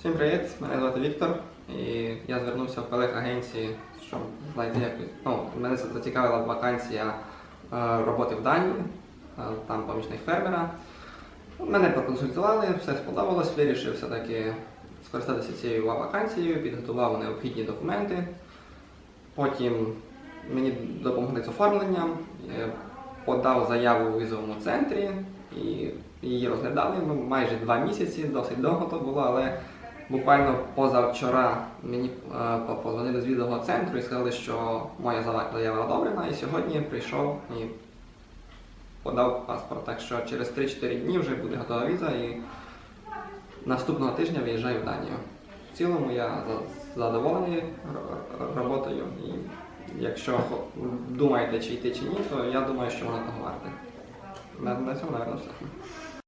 Всім привіт! Мене звати Віктор, і я звернувся в колег агенції, щоб знайти якусь. Ну, мене зацікавила вакансія е, роботи в Данії, е, там помічник фермера. Мене проконсультували, все сподобалось, вирішив все-таки скористатися цією вакансією, підготував необхідні документи. Потім мені допомогли з оформленням, е, подав заяву у візовому центрі і її розглядали ну, майже два місяці, досить довго то було, але буквально позавчора мені е, позвонили з візового центру і сказали, що моя заява одобрена, і сьогодні прийшов і подав паспорт. Так що через 3-4 дні вже буде готова віза і наступного тижня виїжджаю в Данію. В цілому я задоволений ро- ро- роботою. І якщо думаєте, чи йти чи ні, то я думаю, що воно того варте. На, цьому, напевно, все.